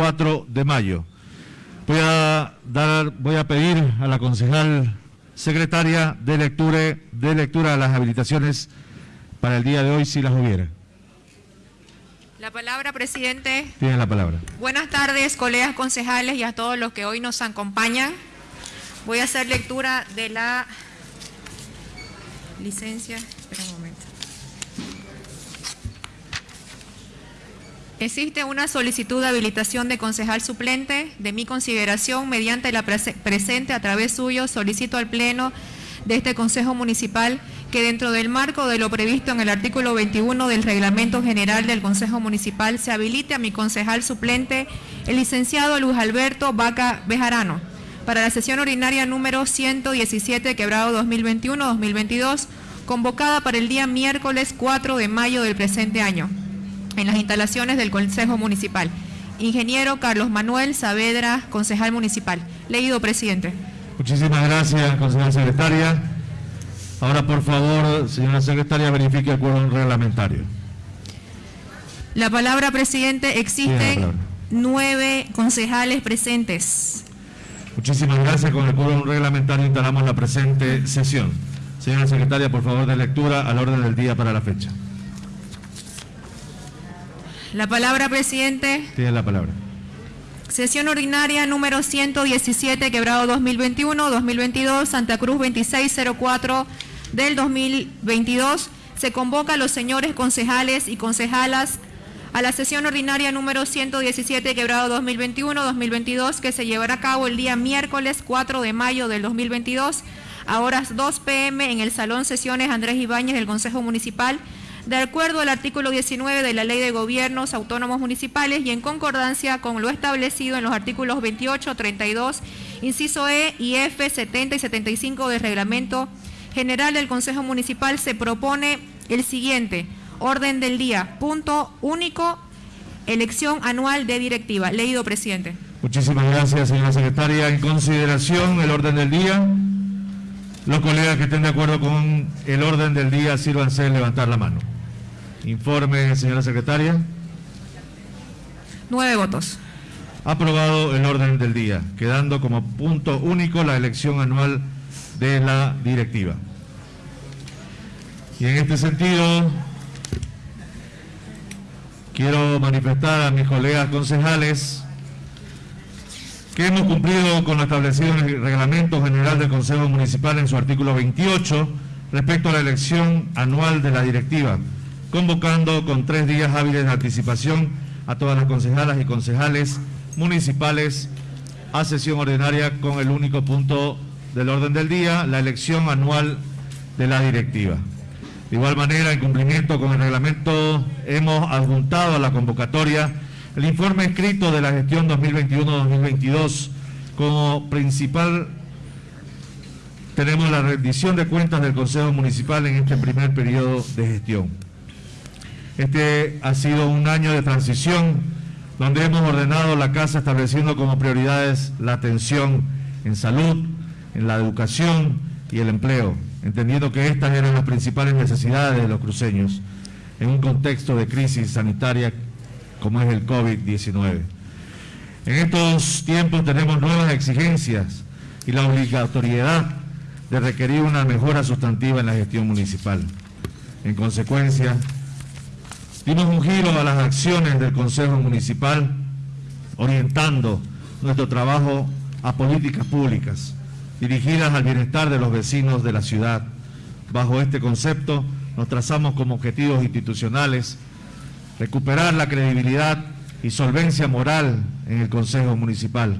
4 de mayo. Voy a, dar, voy a pedir a la concejal secretaria de lectura, de lectura de las habilitaciones para el día de hoy, si las hubiera. La palabra, presidente. Tiene la palabra. Buenas tardes, colegas concejales y a todos los que hoy nos acompañan. Voy a hacer lectura de la licencia. Espera un momento. Existe una solicitud de habilitación de concejal suplente. De mi consideración, mediante la presente, a través suyo, solicito al Pleno de este Consejo Municipal que dentro del marco de lo previsto en el artículo 21 del Reglamento General del Consejo Municipal se habilite a mi concejal suplente, el licenciado Luis Alberto Vaca Bejarano, para la sesión ordinaria número 117, quebrado 2021-2022, convocada para el día miércoles 4 de mayo del presente año en las instalaciones del Consejo Municipal. Ingeniero Carlos Manuel Saavedra, concejal municipal. Leído, presidente. Muchísimas gracias, concejal secretaria. Ahora, por favor, señora secretaria, verifique el quórum reglamentario. La palabra, presidente. Existen nueve concejales presentes. Muchísimas gracias. Con el quórum reglamentario instalamos la presente sesión. Señora secretaria, por favor, de lectura al orden del día para la fecha. La palabra, presidente. Tiene la palabra. Sesión ordinaria número 117, quebrado 2021-2022, Santa Cruz 2604 del 2022. Se convoca a los señores concejales y concejalas a la sesión ordinaria número 117, quebrado 2021-2022, que se llevará a cabo el día miércoles 4 de mayo del 2022, a horas 2 pm en el Salón Sesiones Andrés Ibáñez del Consejo Municipal de acuerdo al artículo 19 de la Ley de Gobiernos Autónomos Municipales y en concordancia con lo establecido en los artículos 28, 32, inciso E y F, 70 y 75 del Reglamento General del Consejo Municipal, se propone el siguiente orden del día. Punto único, elección anual de directiva. Leído, presidente. Muchísimas gracias, señora secretaria. En consideración, el orden del día. Los colegas que estén de acuerdo con el orden del día, sírvanse levantar la mano. Informe, señora secretaria. Nueve votos. Aprobado el orden del día, quedando como punto único la elección anual de la directiva. Y en este sentido, quiero manifestar a mis colegas concejales que hemos cumplido con lo establecido en el Reglamento General del Consejo Municipal en su artículo 28 respecto a la elección anual de la directiva convocando con tres días hábiles de anticipación a todas las concejalas y concejales municipales a sesión ordinaria con el único punto del orden del día, la elección anual de la directiva. De igual manera, en cumplimiento con el reglamento, hemos adjuntado a la convocatoria el informe escrito de la gestión 2021-2022 como principal tenemos la rendición de cuentas del Consejo Municipal en este primer periodo de gestión. Este ha sido un año de transición donde hemos ordenado la casa estableciendo como prioridades la atención en salud, en la educación y el empleo, entendiendo que estas eran las principales necesidades de los cruceños en un contexto de crisis sanitaria como es el COVID-19. En estos tiempos tenemos nuevas exigencias y la obligatoriedad de requerir una mejora sustantiva en la gestión municipal. En consecuencia, Dimos un giro a las acciones del Consejo Municipal, orientando nuestro trabajo a políticas públicas dirigidas al bienestar de los vecinos de la ciudad. Bajo este concepto nos trazamos como objetivos institucionales recuperar la credibilidad y solvencia moral en el Consejo Municipal,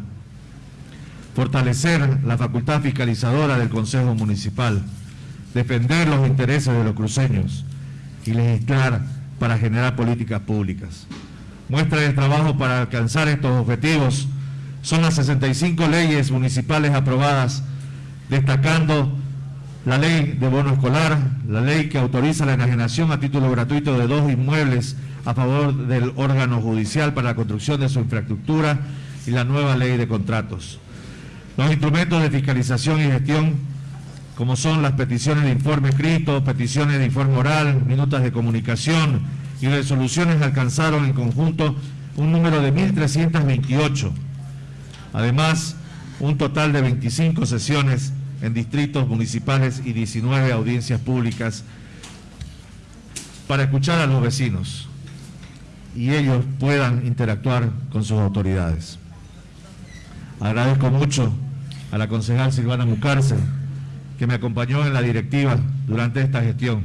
fortalecer la facultad fiscalizadora del Consejo Municipal, defender los intereses de los cruceños y legislar para generar políticas públicas. Muestra del trabajo para alcanzar estos objetivos son las 65 leyes municipales aprobadas, destacando la ley de bono escolar, la ley que autoriza la enajenación a título gratuito de dos inmuebles a favor del órgano judicial para la construcción de su infraestructura y la nueva ley de contratos. Los instrumentos de fiscalización y gestión como son las peticiones de informe escrito, peticiones de informe oral, minutas de comunicación y resoluciones alcanzaron en conjunto un número de 1.328. Además, un total de 25 sesiones en distritos municipales y 19 audiencias públicas para escuchar a los vecinos y ellos puedan interactuar con sus autoridades. Agradezco mucho a la concejal Silvana Mucárcel, que me acompañó en la directiva durante esta gestión,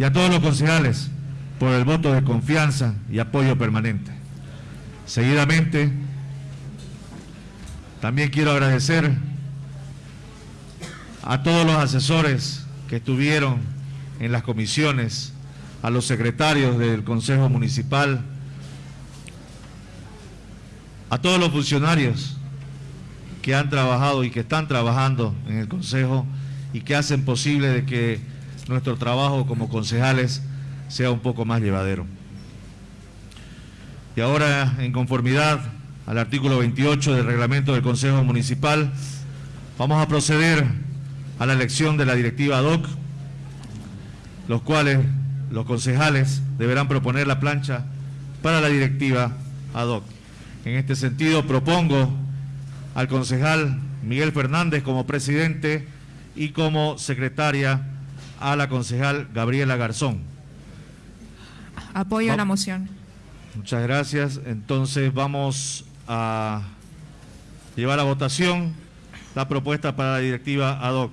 y a todos los concejales por el voto de confianza y apoyo permanente. Seguidamente, también quiero agradecer a todos los asesores que estuvieron en las comisiones, a los secretarios del Consejo Municipal, a todos los funcionarios que han trabajado y que están trabajando en el Consejo y que hacen posible de que nuestro trabajo como concejales sea un poco más llevadero. Y ahora, en conformidad al artículo 28 del reglamento del Consejo Municipal, vamos a proceder a la elección de la directiva ad hoc, los cuales los concejales deberán proponer la plancha para la directiva ad hoc. En este sentido, propongo al concejal Miguel Fernández como presidente y como secretaria a la concejal Gabriela Garzón. Apoyo a la moción. Muchas gracias. Entonces vamos a llevar a votación la propuesta para la directiva ad hoc.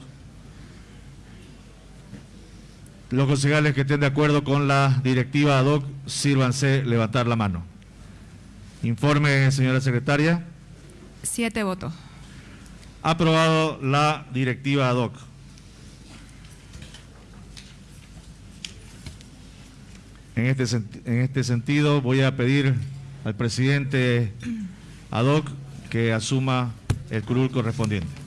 Los concejales que estén de acuerdo con la directiva ad hoc, sírvanse levantar la mano. Informe, señora secretaria. Siete votos. Aprobado la directiva ad hoc. En este, en este sentido voy a pedir al presidente ad hoc que asuma el curul correspondiente.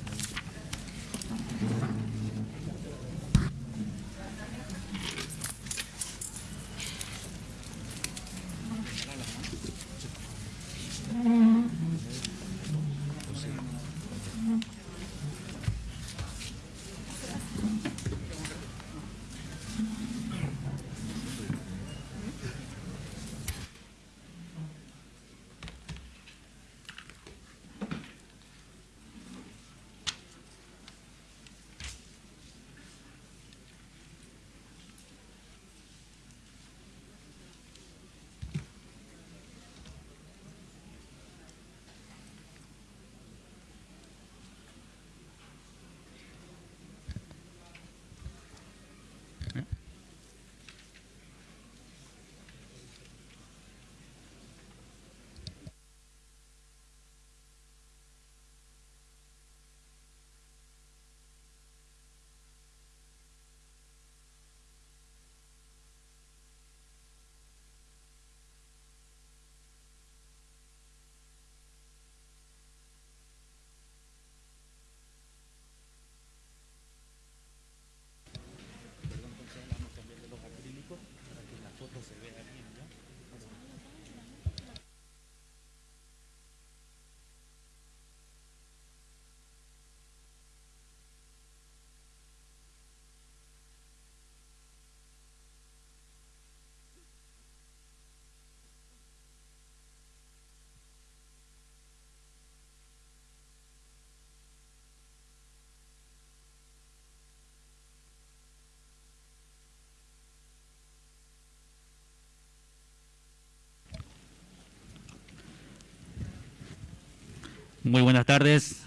Muy buenas tardes,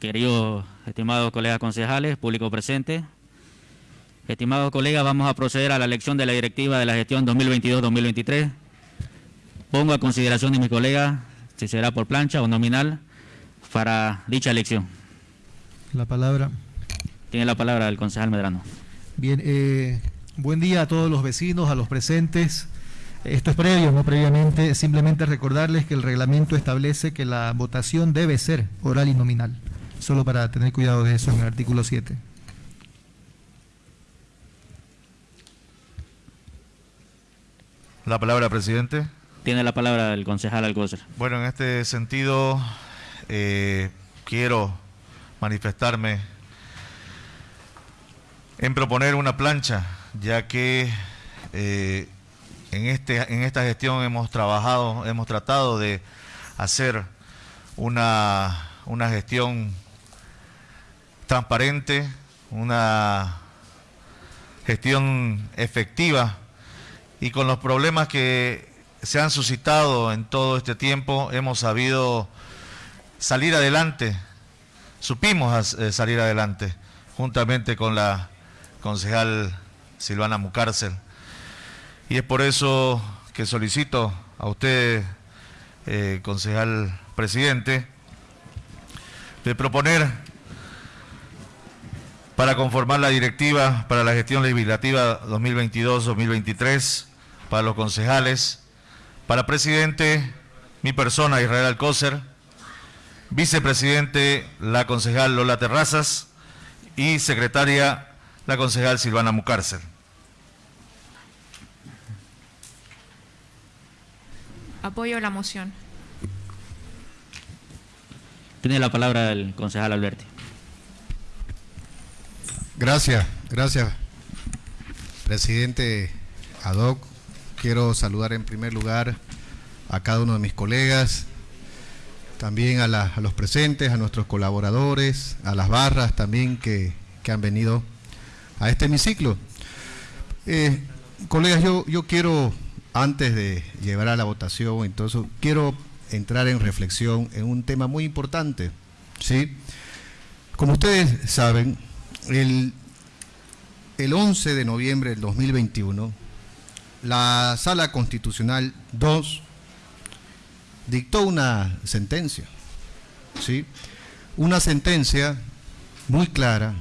queridos estimados colegas concejales, público presente. Estimados colegas, vamos a proceder a la elección de la directiva de la gestión 2022-2023. Pongo a consideración de mis colegas si será por plancha o nominal para dicha elección. La palabra. Tiene la palabra el concejal Medrano. Bien, eh, buen día a todos los vecinos, a los presentes. Esto es previo, no previamente, simplemente recordarles que el reglamento establece que la votación debe ser oral y nominal, solo para tener cuidado de eso en el artículo 7. La palabra, presidente. Tiene la palabra el concejal Alcócer. Bueno, en este sentido, eh, quiero manifestarme en proponer una plancha, ya que eh, en, este, en esta gestión hemos trabajado, hemos tratado de hacer una, una gestión transparente, una gestión efectiva y con los problemas que se han suscitado en todo este tiempo hemos sabido salir adelante, supimos eh, salir adelante juntamente con la concejal Silvana Mucárcel. Y es por eso que solicito a usted, eh, concejal presidente, de proponer para conformar la directiva para la gestión legislativa 2022-2023 para los concejales, para presidente, mi persona, Israel Alcócer, vicepresidente, la concejal Lola Terrazas y secretaria, la concejal Silvana Mucárcel. Apoyo la moción. Tiene la palabra el concejal Alberti. Gracias, gracias, presidente Adoc. Quiero saludar en primer lugar a cada uno de mis colegas, también a, los presentes, a nuestros colaboradores, a las barras también que, han venido a este hemiciclo. Eh, colegas, yo, yo quiero, antes de llevar a la votación, entonces, quiero entrar en reflexión en un tema muy importante. ¿sí? Como ustedes saben, el, el 11 de noviembre del 2021, la Sala Constitucional 2 dictó una sentencia, ¿sí? Una sentencia muy clara.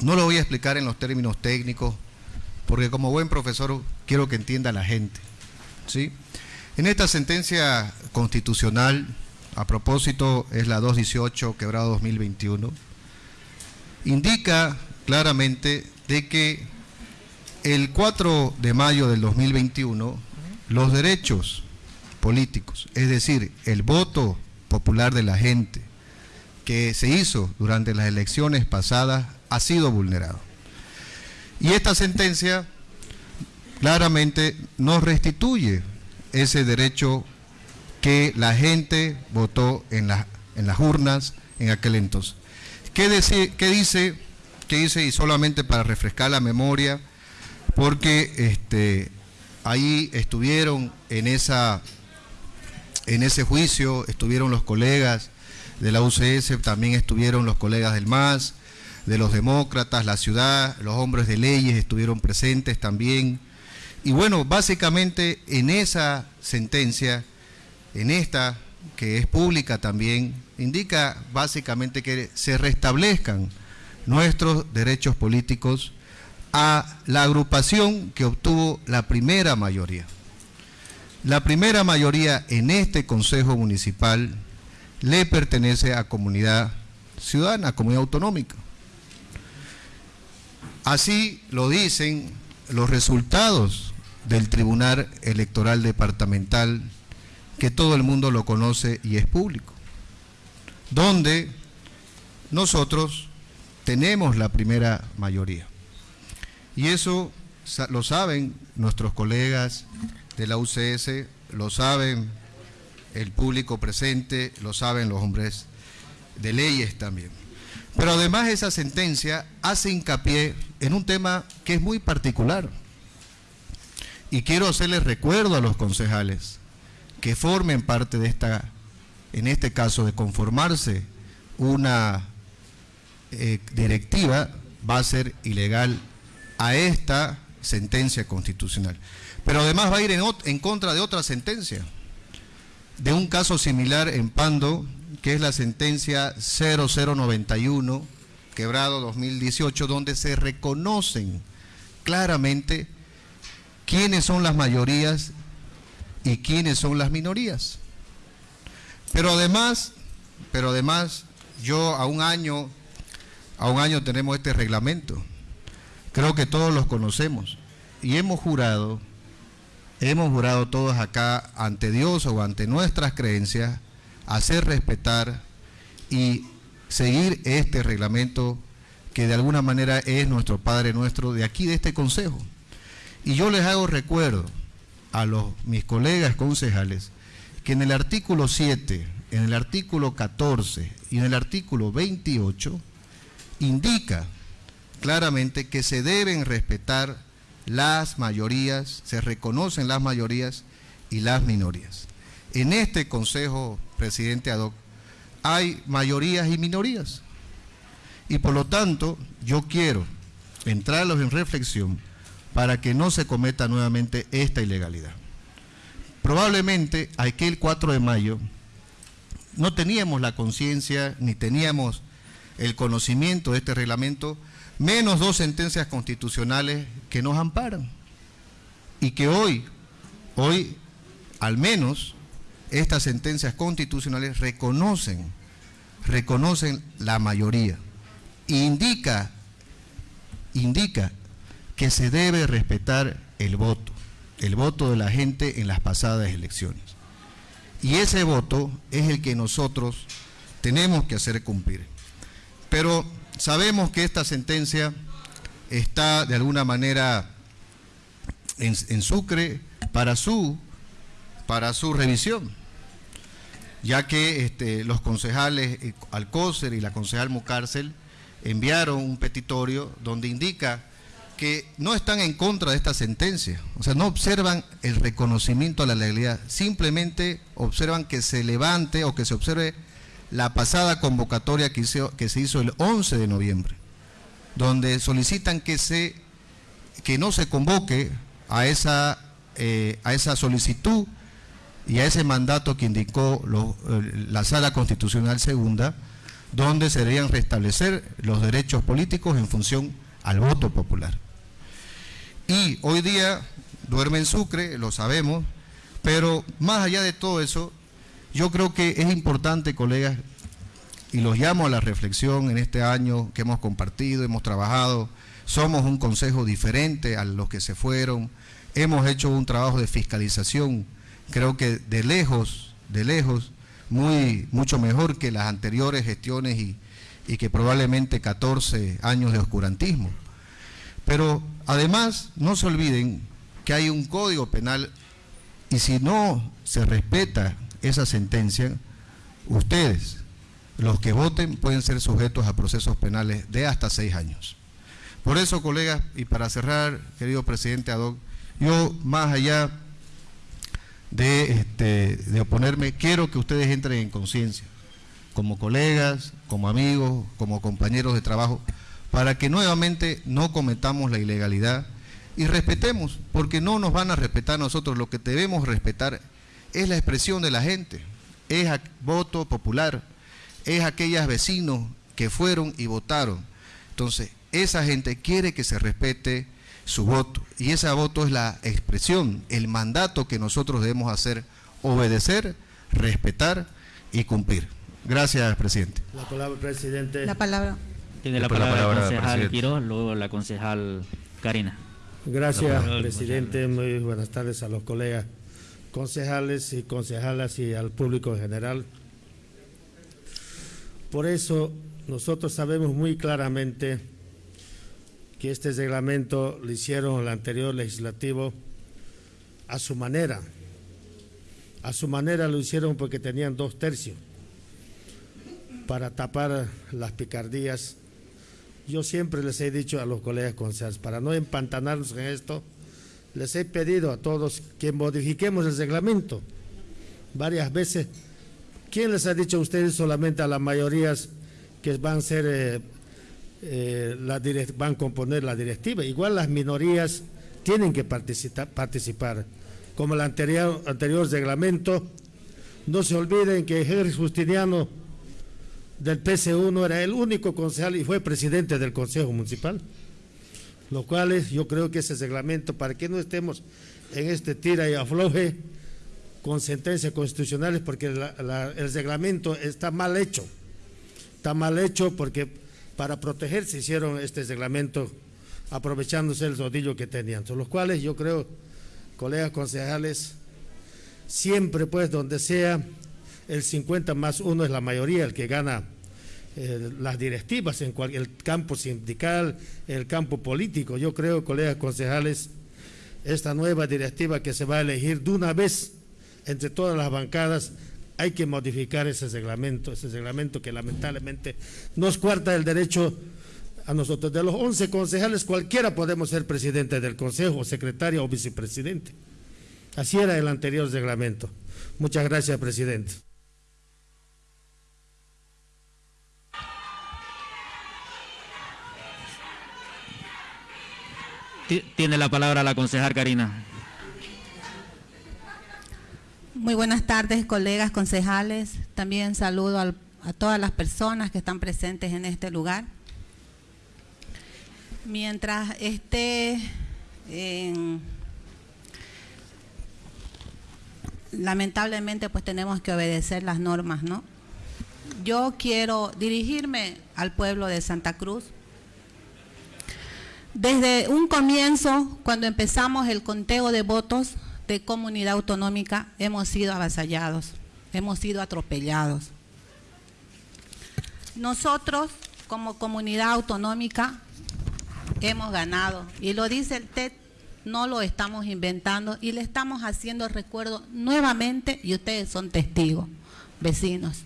No lo voy a explicar en los términos técnicos, porque como buen profesor quiero que entienda la gente, ¿sí? En esta sentencia constitucional, a propósito, es la 218 quebrado 2021, indica claramente de que el 4 de mayo del 2021 los derechos políticos, es decir, el voto popular de la gente que se hizo durante las elecciones pasadas ha sido vulnerado. Y esta sentencia claramente nos restituye ese derecho que la gente votó en, en las urnas en aquel entonces. ¿Qué, dice, qué dice? ¿Qué dice? Y solamente para refrescar la memoria, porque este, ahí estuvieron en esa en ese juicio estuvieron los colegas de la UCS, también estuvieron los colegas del MAS, de los demócratas, la ciudad, los hombres de leyes estuvieron presentes también. Y bueno, básicamente en esa sentencia, en esta que es pública también, indica básicamente que se restablezcan nuestros derechos políticos a la agrupación que obtuvo la primera mayoría. La primera mayoría en este Consejo Municipal le pertenece a comunidad ciudadana, comunidad autonómica. Así lo dicen los resultados del Tribunal Electoral Departamental, que todo el mundo lo conoce y es público, donde nosotros tenemos la primera mayoría. Y eso lo saben nuestros colegas de la UCS, lo saben el público presente, lo saben los hombres de leyes también. Pero además esa sentencia hace hincapié en un tema que es muy particular. Y quiero hacerles recuerdo a los concejales que formen parte de esta, en este caso, de conformarse una eh, directiva, va a ser ilegal a esta sentencia constitucional. Pero además va a ir en, contra de otra sentencia, de un caso similar en Pando, que es la sentencia 0091, quebrado 2018, donde se reconocen claramente quiénes son las mayorías y quiénes son las minorías. Pero además, pero además, yo a un año, a un año tenemos este reglamento. Creo que todos los conocemos. Y hemos jurado hemos jurado todos acá ante Dios o ante nuestras creencias hacer respetar y seguir este reglamento que de alguna manera es nuestro Padre nuestro de aquí, de este Consejo. Y yo les hago recuerdo a los, mis colegas concejales que en el artículo 7, en el artículo 14 y en el artículo 28 indica claramente que se deben respetar las mayorías, se reconocen las mayorías y las minorías. En este Consejo, presidente Ad hay mayorías y minorías. Y por lo tanto, yo quiero entrarlos en reflexión para que no se cometa nuevamente esta ilegalidad. Probablemente aquel 4 de mayo no teníamos la conciencia ni teníamos el conocimiento de este reglamento, menos dos sentencias constitucionales que nos amparan. Y que hoy, hoy, al menos, estas sentencias constitucionales reconocen, reconocen la mayoría. Indica, indica que se debe respetar el voto, el voto de la gente en las pasadas elecciones. Y ese voto es el que nosotros tenemos que hacer cumplir. Pero sabemos que esta sentencia está de alguna manera en, Sucre para su, para su revisión, ya que este, los concejales eh, Alcócer y la concejal Mucárcel enviaron un petitorio donde indica que no están en contra de esta sentencia, o sea, no observan el reconocimiento a la legalidad, simplemente observan que se levante o que se observe la pasada convocatoria que, que se hizo el 11 de noviembre, donde solicitan que, se, que no se convoque a esa, eh, a esa solicitud y a ese mandato que indicó la Sala Constitucional Segunda, donde se deberían restablecer los derechos políticos en función al voto popular. Y hoy día duerme en Sucre, lo sabemos, pero más allá de todo eso, yo creo que es importante, colegas, y los llamo a la reflexión en este año que hemos compartido, hemos trabajado, somos un consejo diferente a los que se fueron, hemos hecho un trabajo de fiscalización, creo que de lejos, de lejos, muy, mucho mejor que las anteriores gestiones y, y que probablemente 14 años de oscurantismo. Pero además, no se olviden que hay un código penal y si no se respeta esa sentencia, ustedes, los que voten, pueden ser sujetos a procesos penales de hasta seis años. Por eso, colegas, y para cerrar, querido presidente Adoc, yo más allá de, este, de oponerme, quiero que ustedes entren en conciencia, como colegas, como amigos, como compañeros de trabajo, para que nuevamente no cometamos la ilegalidad y respetemos, porque no nos van a respetar nosotros, lo que debemos respetar es la expresión de la gente, es voto popular, es aquellos vecinos que fueron y votaron. Entonces, esa gente quiere que se respete su voto y ese voto es la expresión, el mandato que nosotros debemos hacer, obedecer, respetar y cumplir. Gracias, presidente. La palabra, presidente. La palabra. Tiene la palabra, la concejal Quiroz, luego la concejal Karina. Gracias, presidente. Muy buenas tardes a los colegas concejales y concejalas y al público en general. Por eso nosotros sabemos muy claramente que este reglamento lo hicieron el anterior legislativo a su manera. A su manera lo hicieron porque tenían dos tercios para tapar las picardías. Yo siempre les he dicho a los colegas concejales, para no empantanarnos en esto, les he pedido a todos que modifiquemos el reglamento varias veces. ¿Quién les ha dicho a ustedes solamente a las mayorías que van a ser eh, eh, van a componer la directiva? Igual las minorías tienen que participar, como el anterior, anterior reglamento. No se olviden que Henry Justiniano del PC1 era el único concejal y fue presidente del Consejo Municipal lo cual yo creo que ese reglamento, para que no estemos en este tira y afloje con sentencias constitucionales, porque el reglamento está mal hecho, está mal hecho porque para protegerse hicieron este reglamento aprovechándose el rodillo que tenían, son los cuales yo creo, colegas concejales, siempre pues donde sea el 50 más uno es la mayoría el que gana eh, las directivas en el campo sindical, el campo político. Yo creo, colegas concejales, esta nueva directiva que se va a elegir de una vez entre todas las bancadas, hay que modificar ese reglamento, ese reglamento que lamentablemente nos cuarta el derecho a nosotros. De los 11 concejales, cualquiera podemos ser presidente del consejo, secretario o vicepresidente. Así era el anterior reglamento. Muchas gracias, presidente. Tiene la palabra la concejal Karina. Muy buenas tardes, colegas concejales. También saludo a todas las personas que están presentes en este lugar. Mientras esté lamentablemente pues tenemos que obedecer las normas, ¿no? Yo quiero dirigirme al pueblo de Santa Cruz desde un comienzo, cuando empezamos el conteo de votos de comunidad autonómica, hemos sido avasallados, hemos sido atropellados. Nosotros, como comunidad autonómica, hemos ganado. Y lo dice el TED, no lo estamos inventando y le estamos haciendo recuerdo nuevamente y ustedes son testigos, vecinos.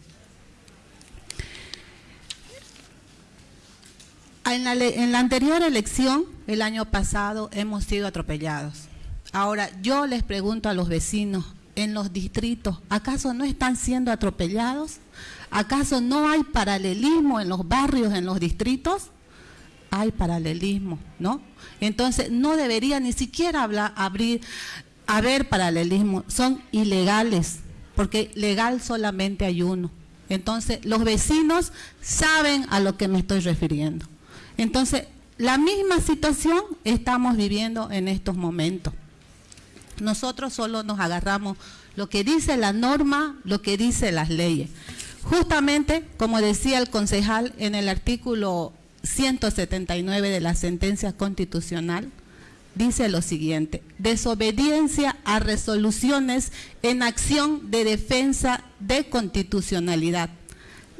En la, anterior elección, el año pasado, hemos sido atropellados. Ahora, yo les pregunto a los vecinos en los distritos, ¿acaso no están siendo atropellados? ¿Acaso no hay paralelismo en los barrios, en los distritos? Hay paralelismo, ¿no? Entonces, no debería ni siquiera hablar, abrir, haber paralelismo. Son ilegales, porque legal solamente hay uno. Entonces, los vecinos saben a lo que me estoy refiriendo. Entonces, la misma situación estamos viviendo en estos momentos. Nosotros solo nos agarramos lo que dice la norma, lo que dice las leyes. Justamente, como decía el concejal en el artículo 179 de la sentencia constitucional, dice lo siguiente, desobediencia a resoluciones en acción de defensa de constitucionalidad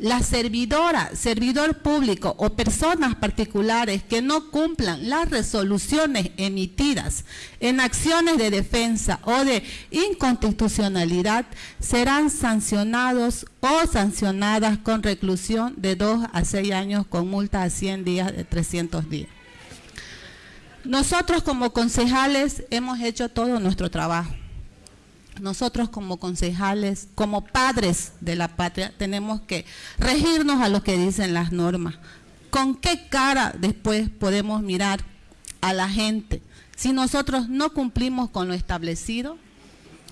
la servidora, servidor público o personas particulares que no cumplan las resoluciones emitidas en acciones de defensa o de inconstitucionalidad serán sancionados o sancionadas con reclusión de 2 a 6 años con multa a 100 días de 300 días. Nosotros como concejales hemos hecho todo nuestro trabajo nosotros como concejales, como padres de la patria, tenemos que regirnos a lo que dicen las normas. ¿Con qué cara después podemos mirar a la gente si nosotros no cumplimos con lo establecido?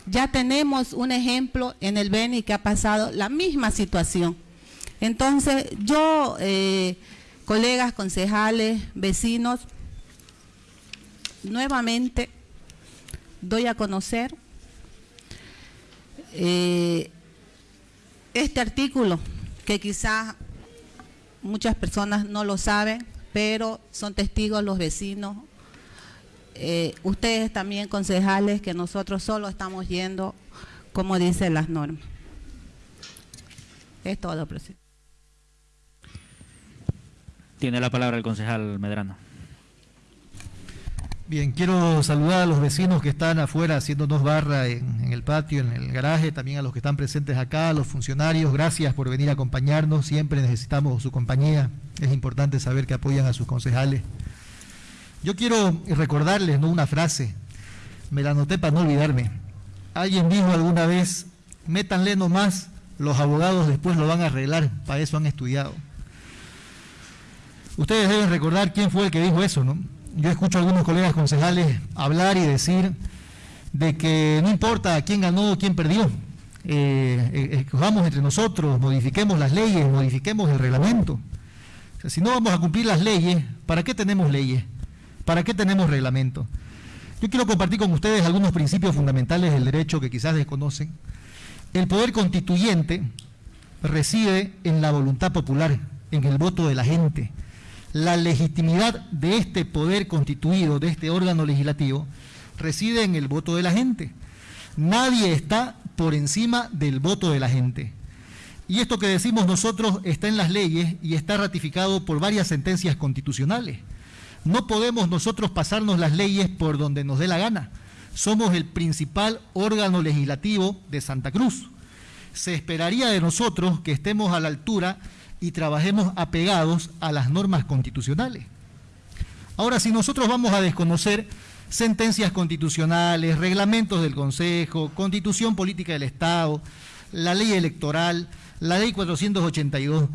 Ya tenemos un ejemplo en el Beni que ha pasado la misma situación. Entonces, yo, eh, colegas, concejales, vecinos, nuevamente doy a conocer eh, este artículo, que quizás muchas personas no lo saben, pero son testigos los vecinos, eh, ustedes también concejales, que nosotros solo estamos yendo como dicen las normas. Es todo, presidente. Tiene la palabra el concejal Medrano. Bien, quiero saludar a los vecinos que están afuera haciéndonos barra en, el patio, en el garaje, también a los que están presentes acá, a los funcionarios, gracias por venir a acompañarnos, siempre necesitamos su compañía, es importante saber que apoyan a sus concejales. Yo quiero recordarles ¿no? una frase, me la anoté para no olvidarme. Alguien dijo alguna vez, métanle nomás, los abogados después lo van a arreglar, para eso han estudiado. Ustedes deben recordar quién fue el que dijo eso, ¿no? Yo escucho a algunos colegas concejales hablar y decir de que no importa quién ganó o quién perdió, eh, eh, entre nosotros, modifiquemos las leyes, modifiquemos el reglamento. si no vamos a cumplir las leyes, ¿para qué tenemos leyes? ¿Para qué tenemos reglamento? Yo quiero compartir con ustedes algunos principios fundamentales del derecho que quizás desconocen. El poder constituyente reside en la voluntad popular, en el voto de la gente la legitimidad de este poder constituido, de este órgano legislativo, reside en el voto de la gente. Nadie está por encima del voto de la gente. Y esto que decimos nosotros está en las leyes y está ratificado por varias sentencias constitucionales. No podemos nosotros pasarnos las leyes por donde nos dé la gana. Somos el principal órgano legislativo de Santa Cruz. Se esperaría de nosotros que estemos a la altura y trabajemos apegados a las normas constitucionales. Ahora, si nosotros vamos a desconocer sentencias constitucionales, reglamentos del Consejo, constitución política del Estado, la ley electoral, la ley 482,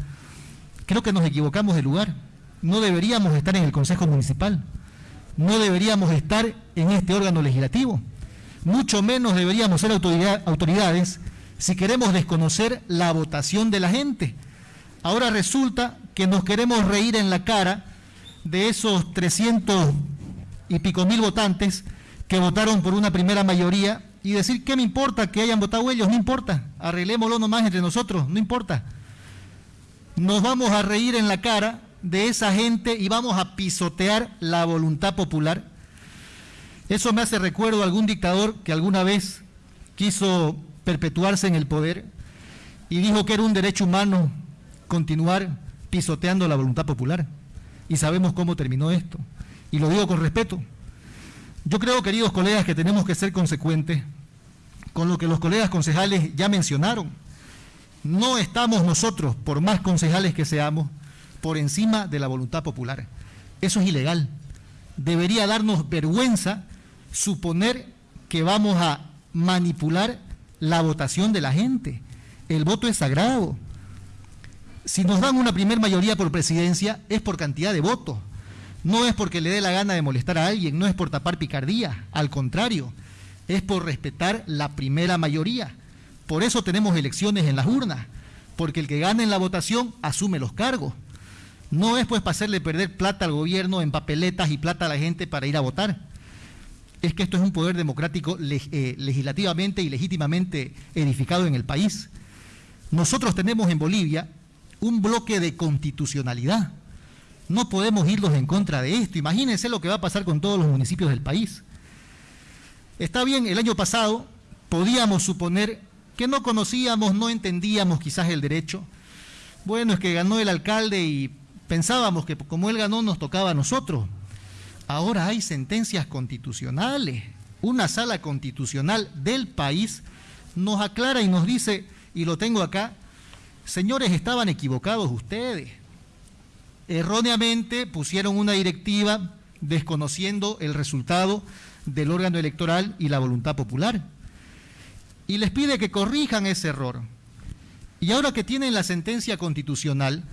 creo que nos equivocamos de lugar. No deberíamos estar en el Consejo Municipal, no deberíamos estar en este órgano legislativo, mucho menos deberíamos ser autoridades si queremos desconocer la votación de la gente. Ahora resulta que nos queremos reír en la cara de esos 300 y pico mil votantes que votaron por una primera mayoría y decir, ¿qué me importa que hayan votado ellos? No importa, arreglémoslo nomás entre nosotros, no importa. Nos vamos a reír en la cara de esa gente y vamos a pisotear la voluntad popular. Eso me hace recuerdo a algún dictador que alguna vez quiso perpetuarse en el poder y dijo que era un derecho humano continuar pisoteando la voluntad popular y sabemos cómo terminó esto. Y lo digo con respeto. Yo creo, queridos colegas, que tenemos que ser consecuentes con lo que los colegas concejales ya mencionaron. No estamos nosotros, por más concejales que seamos, por encima de la voluntad popular. Eso es ilegal. Debería darnos vergüenza suponer que vamos a manipular la votación de la gente. El voto es sagrado. Si nos dan una primer mayoría por presidencia, es por cantidad de votos. No es porque le dé la gana de molestar a alguien, no es por tapar picardía, al contrario, es por respetar la primera mayoría. Por eso tenemos elecciones en las urnas, porque el que gane en la votación asume los cargos. No es pues para hacerle perder plata al gobierno en papeletas y plata a la gente para ir a votar. Es que esto es un poder democrático eh, legislativamente y legítimamente edificado en el país. Nosotros tenemos en Bolivia un bloque de constitucionalidad. No podemos irlos en contra de esto. Imagínense lo que va a pasar con todos los municipios del país. Está bien, el año pasado podíamos suponer que no conocíamos, no entendíamos quizás el derecho. Bueno, es que ganó el alcalde y pensábamos que como él ganó nos tocaba a nosotros. Ahora hay sentencias constitucionales. Una sala constitucional del país nos aclara y nos dice, y lo tengo acá, Señores, estaban equivocados ustedes. Erróneamente pusieron una directiva desconociendo el resultado del órgano electoral y la voluntad popular. Y les pide que corrijan ese error. Y ahora que tienen la sentencia constitucional,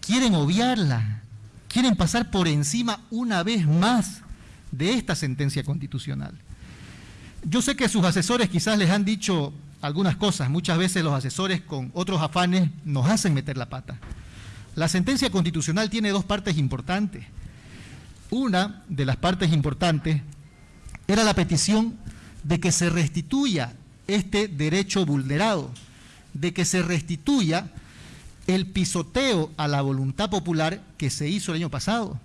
quieren obviarla, quieren pasar por encima una vez más de esta sentencia constitucional. Yo sé que sus asesores quizás les han dicho algunas cosas. Muchas veces los asesores con otros afanes nos hacen meter la pata. La sentencia constitucional tiene dos partes importantes. Una de las partes importantes era la petición de que se restituya este derecho vulnerado, de que se restituya el pisoteo a la voluntad popular que se hizo el año pasado.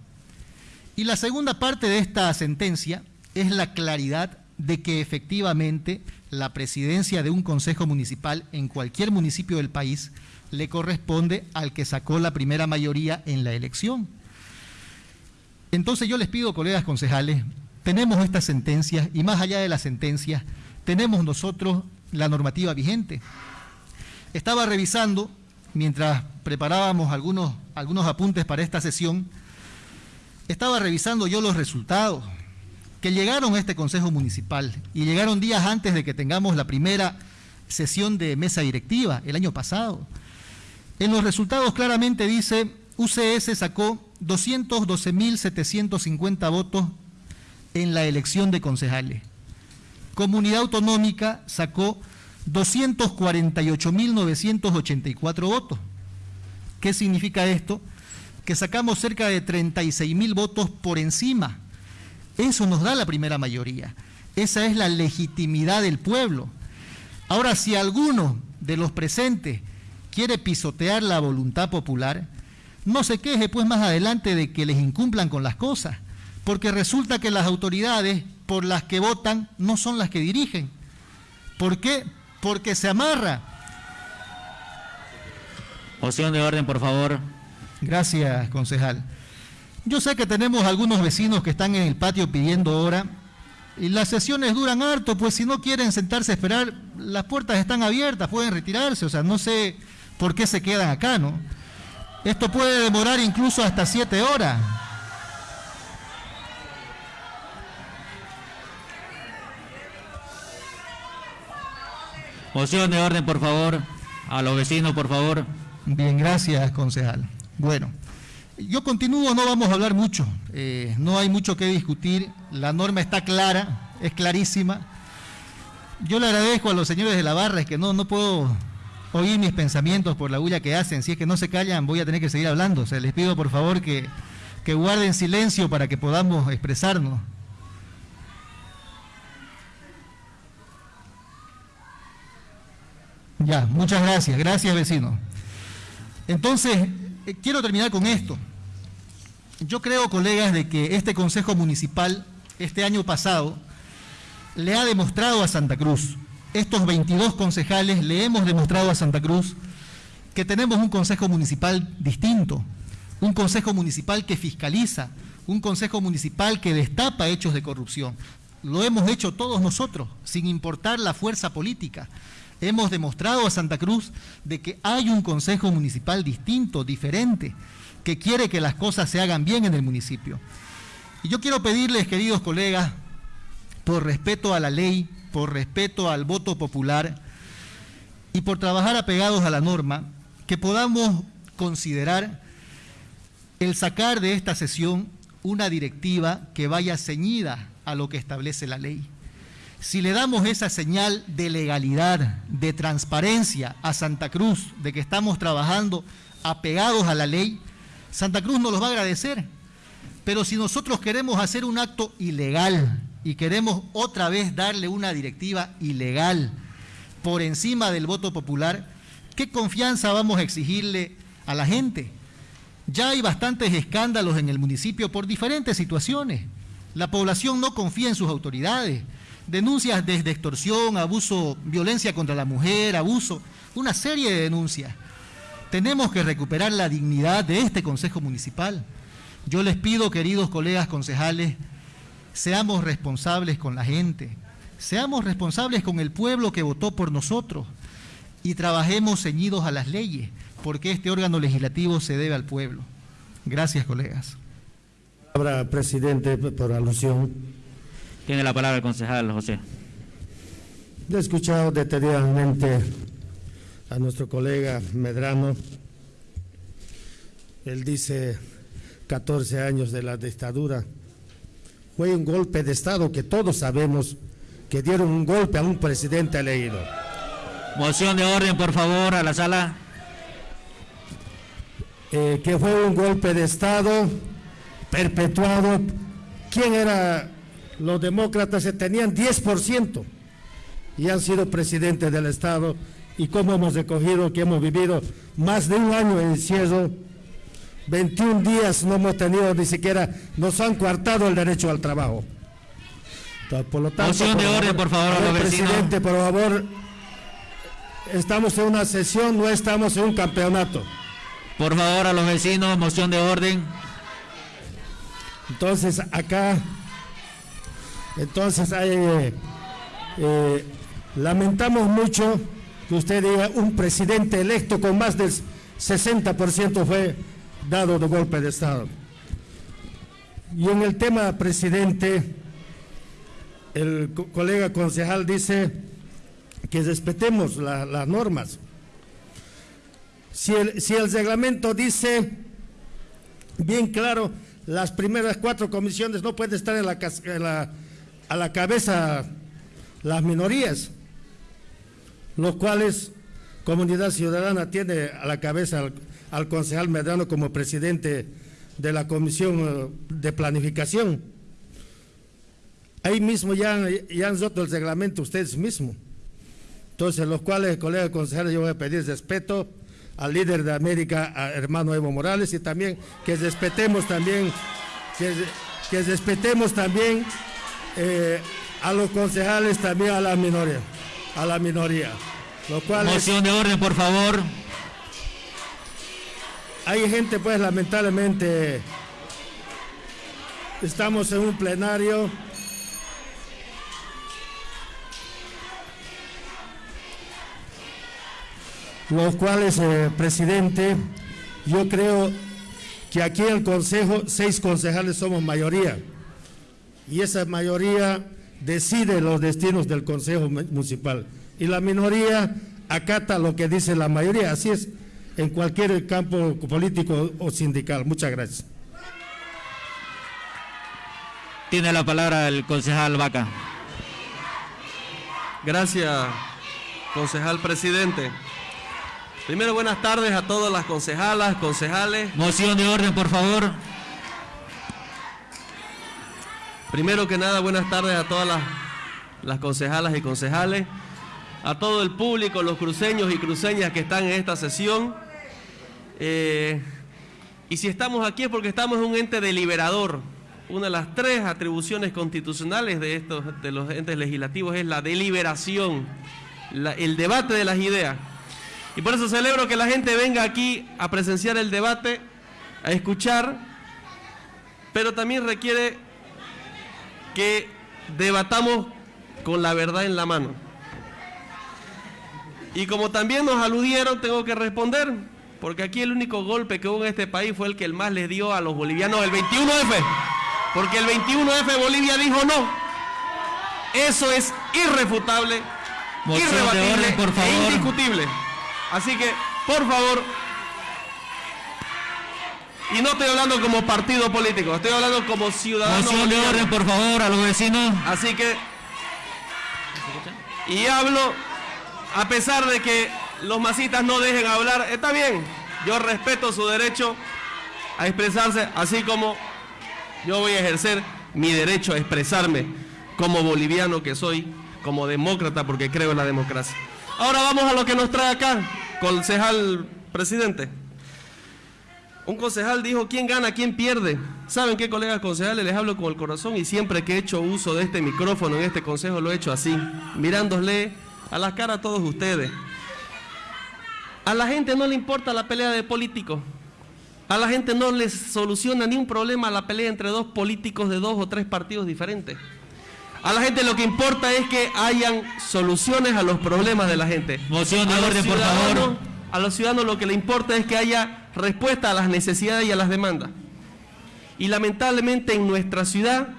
Y la segunda parte de esta sentencia es la claridad de que efectivamente la presidencia de un consejo municipal en cualquier municipio del país le corresponde al que sacó la primera mayoría en la elección. Entonces yo les pido, colegas concejales, tenemos estas sentencias y más allá de las sentencias, tenemos nosotros la normativa vigente. Estaba revisando, mientras preparábamos algunos, algunos apuntes para esta sesión, estaba revisando yo los resultados que llegaron a este Consejo Municipal y llegaron días antes de que tengamos la primera sesión de mesa directiva el año pasado. En los resultados claramente dice, UCS sacó 212.750 votos en la elección de concejales. Comunidad Autonómica sacó 248.984 votos. ¿Qué significa esto? Que sacamos cerca de 36.000 votos por encima eso nos da la primera mayoría. Esa es la legitimidad del pueblo. Ahora, si alguno de los presentes quiere pisotear la voluntad popular, no se queje pues más adelante de que les incumplan con las cosas, porque resulta que las autoridades por las que votan no son las que dirigen. ¿Por qué? Porque se amarra. Moción de orden, por favor. Gracias, concejal. Yo sé que tenemos algunos vecinos que están en el patio pidiendo hora y las sesiones duran harto, pues si no quieren sentarse a esperar, las puertas están abiertas, pueden retirarse, o sea, no sé por qué se quedan acá, ¿no? Esto puede demorar incluso hasta siete horas. Moción de orden, por favor. A los vecinos, por favor. Bien, gracias, concejal. Bueno, yo continúo, no vamos a hablar mucho. Eh, no hay mucho que discutir. La norma está clara, es clarísima. Yo le agradezco a los señores de la barra, es que no, no puedo oír mis pensamientos por la bulla que hacen. Si es que no se callan, voy a tener que seguir hablando. O les pido por favor que, que guarden silencio para que podamos expresarnos. Ya, muchas gracias. Gracias, vecino. Entonces, eh, quiero terminar con esto. Yo creo, colegas, de que este Consejo Municipal, este año pasado, le ha demostrado a Santa Cruz, estos 22 concejales le hemos demostrado a Santa Cruz que tenemos un Consejo Municipal distinto, un Consejo Municipal que fiscaliza, un Consejo Municipal que destapa hechos de corrupción. Lo hemos hecho todos nosotros, sin importar la fuerza política hemos demostrado a Santa Cruz de que hay un consejo municipal distinto, diferente, que quiere que las cosas se hagan bien en el municipio. Y yo quiero pedirles, queridos colegas, por respeto a la ley, por respeto al voto popular y por trabajar apegados a la norma, que podamos considerar el sacar de esta sesión una directiva que vaya ceñida a lo que establece la ley. Si le damos esa señal de legalidad, de transparencia a Santa Cruz, de que estamos trabajando apegados a la ley, Santa Cruz nos los va a agradecer. Pero si nosotros queremos hacer un acto ilegal y queremos otra vez darle una directiva ilegal por encima del voto popular, ¿qué confianza vamos a exigirle a la gente? Ya hay bastantes escándalos en el municipio por diferentes situaciones. La población no confía en sus autoridades denuncias desde extorsión, abuso, violencia contra la mujer, abuso, una serie de denuncias. Tenemos que recuperar la dignidad de este Consejo Municipal. Yo les pido, queridos colegas concejales, seamos responsables con la gente, seamos responsables con el pueblo que votó por nosotros y trabajemos ceñidos a las leyes, porque este órgano legislativo se debe al pueblo. Gracias, colegas. Palabra, presidente, por alusión. Tiene la palabra el concejal José. He escuchado detenidamente a nuestro colega Medrano. Él dice 14 años de la dictadura. Fue un golpe de Estado que todos sabemos que dieron un golpe a un presidente elegido. Moción de orden, por favor, a la sala. Eh, que fue un golpe de Estado perpetuado. ¿Quién era los demócratas se tenían 10% y han sido presidentes del Estado y cómo hemos recogido que hemos vivido más de un año en encierro, 21 días no hemos tenido ni siquiera, nos han coartado el derecho al trabajo. Por lo tanto, Moción de orden, por favor, presidente, por favor, estamos en una sesión, no estamos en un campeonato. Por favor, a los vecinos, moción de orden. Entonces, acá entonces, eh, eh, lamentamos mucho que usted diga un presidente electo con más del 60% fue dado de golpe de Estado. Y en el tema presidente, el colega concejal dice que respetemos las normas. Si el, si el reglamento dice bien claro, las primeras cuatro comisiones no pueden estar en la, en la a la cabeza las minorías, los cuales Comunidad Ciudadana tiene a la cabeza al, concejal Medrano como presidente de la Comisión eh, de Planificación. Ahí mismo ya, ya han roto el reglamento ustedes mismos. Entonces, los cuales, colega concejal, yo voy a pedir respeto al líder de América, a hermano Evo Morales, y también que respetemos también, que, que respetemos también eh, a los concejales también a la minoría, a la minoría. Lo cual Moción de orden, por favor. Hay gente, pues, lamentablemente, estamos en un plenario los cuales, eh, presidente, yo creo que aquí en el Consejo seis concejales somos mayoría y esa mayoría decide los destinos del Consejo Municipal y la minoría acata lo que dice la mayoría. Así es en cualquier campo político o sindical. Muchas gracias. Tiene la palabra el concejal Vaca. Gracias, concejal presidente. Primero, buenas tardes a todas las concejalas, concejales. Moción de orden, por favor. Primero que nada, buenas tardes a todas las, las concejalas y concejales, a todo el público, los cruceños y cruceñas que están en esta sesión. Eh, y si estamos aquí es porque estamos en un ente deliberador. Una de las tres atribuciones constitucionales de, estos, de los entes legislativos es la deliberación, el debate de las ideas. Y por eso celebro que la gente venga aquí a presenciar el debate, a escuchar, pero también requiere que debatamos con la verdad en la mano. Y como también nos aludieron, tengo que responder, porque aquí el único golpe que hubo en este país fue el que el más le dio a los bolivianos el 21F. Porque el 21F Bolivia dijo no. Eso es irrefutable, irrebatible e indiscutible. Así que, por favor, y no estoy hablando como partido político, estoy hablando como ciudadano. Moción de orden, por favor, a los vecinos. Así que, y hablo, a pesar de que los masitas no dejen hablar, está bien, yo respeto su derecho a expresarse, así como yo voy a ejercer mi derecho a expresarme como boliviano que soy, como demócrata, porque creo en la democracia. Ahora vamos a lo que nos trae acá, concejal presidente. Un concejal dijo, ¿quién gana, quién pierde? ¿Saben qué, colegas concejales? Les hablo con el corazón y siempre que he hecho uso de este micrófono en este consejo lo he hecho así, mirándole a la cara a todos ustedes. A la gente no le importa la pelea de políticos. A la gente no les soluciona ni un problema la pelea entre dos políticos de dos o tres partidos diferentes. A la gente lo que importa es que hayan soluciones a los problemas de la gente. Moción de orden, por favor. A los ciudadanos lo que le importa es que haya respuesta a las necesidades y a las demandas. Y lamentablemente en nuestra ciudad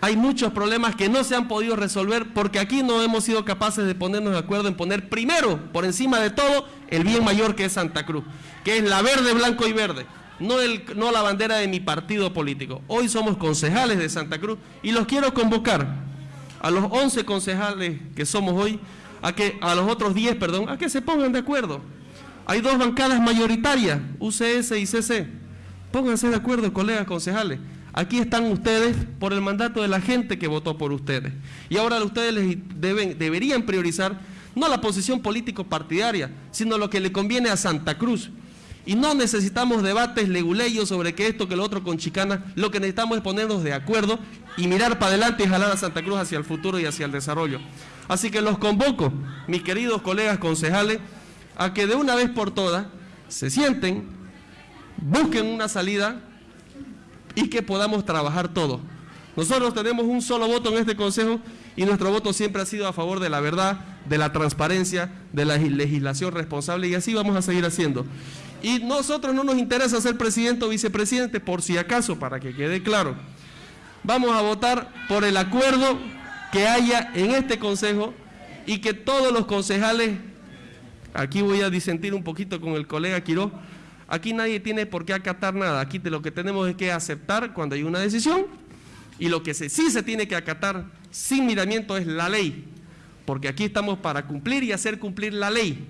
hay muchos problemas que no se han podido resolver porque aquí no hemos sido capaces de ponernos de acuerdo en poner primero, por encima de todo, el bien mayor que es Santa Cruz que es la verde, blanco y verde, no, el, no la bandera de mi partido político. Hoy somos concejales de Santa Cruz y los quiero convocar a los 11 concejales que somos hoy, a, que, a los otros 10, perdón, a que se pongan de acuerdo. Hay dos bancadas mayoritarias, UCS y CC. Pónganse de acuerdo, colegas concejales. Aquí están ustedes por el mandato de la gente que votó por ustedes. Y ahora ustedes deben, deberían priorizar no la posición político-partidaria, sino lo que le conviene a Santa Cruz. Y no necesitamos debates leguleyos sobre que esto, que lo otro con chicana. Lo que necesitamos es ponernos de acuerdo y mirar para adelante y jalar a Santa Cruz hacia el futuro y hacia el desarrollo. Así que los convoco, mis queridos colegas concejales, a que de una vez por todas se sienten, busquen una salida y que podamos trabajar todos. Nosotros tenemos un solo voto en este consejo y nuestro voto siempre ha sido a favor de la verdad, de la transparencia, de la legislación responsable y así vamos a seguir haciendo. Y nosotros no nos interesa ser presidente o vicepresidente, por si acaso, para que quede claro. Vamos a votar por el acuerdo que haya en este consejo y que todos los concejales, aquí voy a disentir un poquito con el colega Quiró, aquí nadie tiene por qué acatar nada, aquí lo que tenemos es que aceptar cuando hay una decisión y lo que sí se tiene que acatar sin miramiento es la ley, porque aquí estamos para cumplir y hacer cumplir la ley